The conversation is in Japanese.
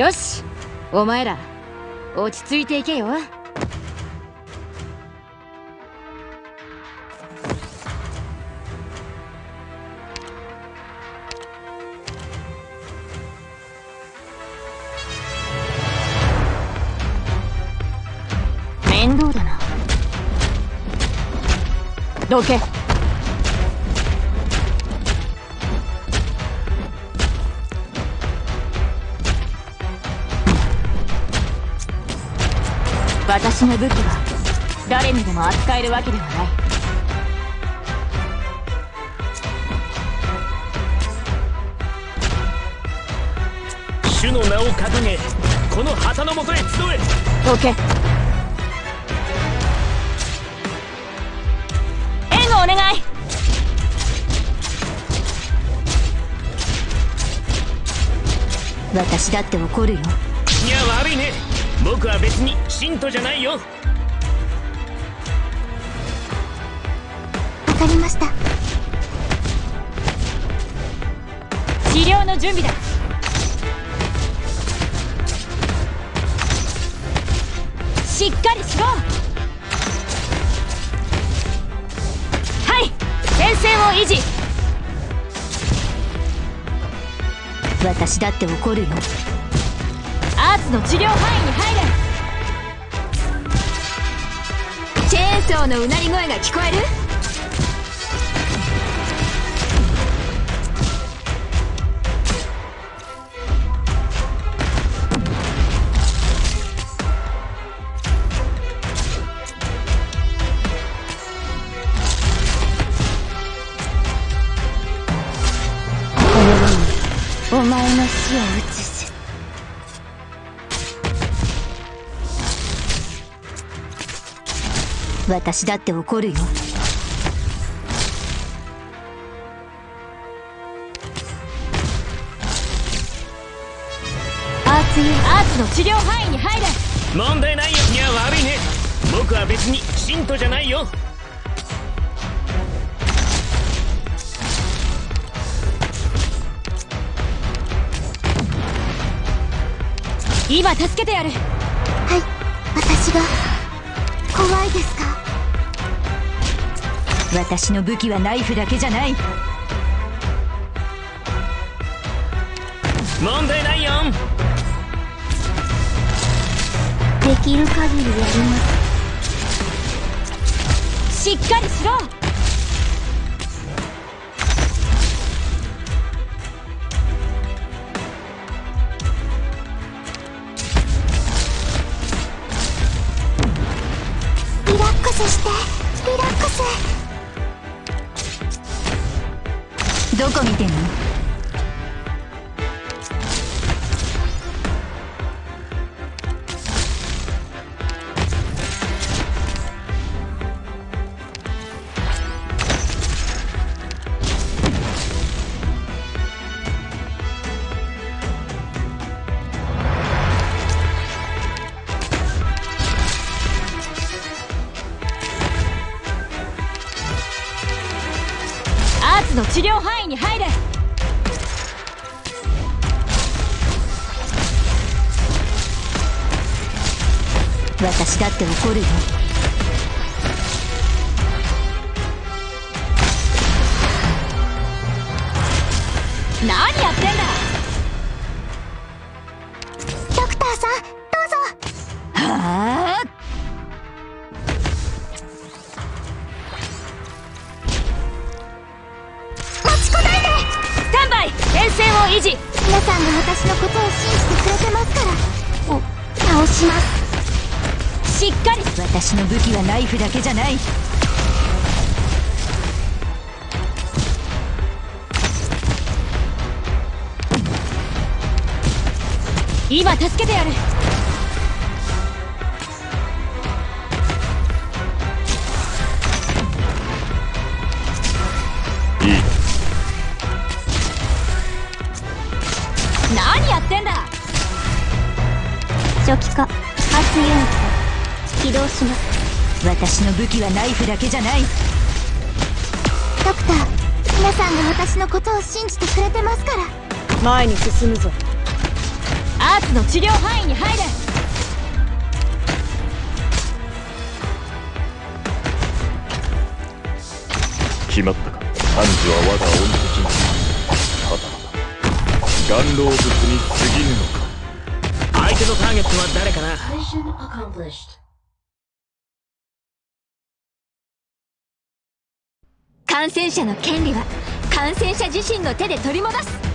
よしお前ら落ち着いていけよ。面倒だな。どけ。私の武器は誰にでも扱えるわけではない。主の名を掲げこの旗のもとへ集え。どけ援護お願い。私だって怒るよ。いや悪いね僕は別に信徒じゃないよ。わかりました。治療の準備だ。しっかりしろ。はい。前線を維持。私だって怒るよアーツの治療範囲に入れ。チェーンソーのうなり声が聞こえる？お前の死を移す私だって怒るよ。アーツユアーツの治療範囲に入れ。問題ないよ。いや悪いね。僕は別に信徒じゃないよ。今助けてやる。はい。私が怖いですか？私の武器はナイフだけじゃない。問題ないよ。できる限りやります。しっかりしろ。リラックスしてリラックスどこ見てんの？の治療範囲に入れ。私だって怒るよ。何やってんだ。維持皆さんが私のことを信じてくれてますから。お倒します。しっかり。私の武器はナイフだけじゃない。今助けてやる何やってんだ？初期化。発ユニット起動します。私の武器はナイフだけじゃない。ドクター皆さんが私のことを信じてくれてますから。前に進むぞ。アーツの治療範囲に入れ。決まったか。判事は我が恩敵た岩老物に過ぎぬのか？相手のターゲットは誰かな？Mission accomplished. 感染者の権利は感染者自身の手で取り戻す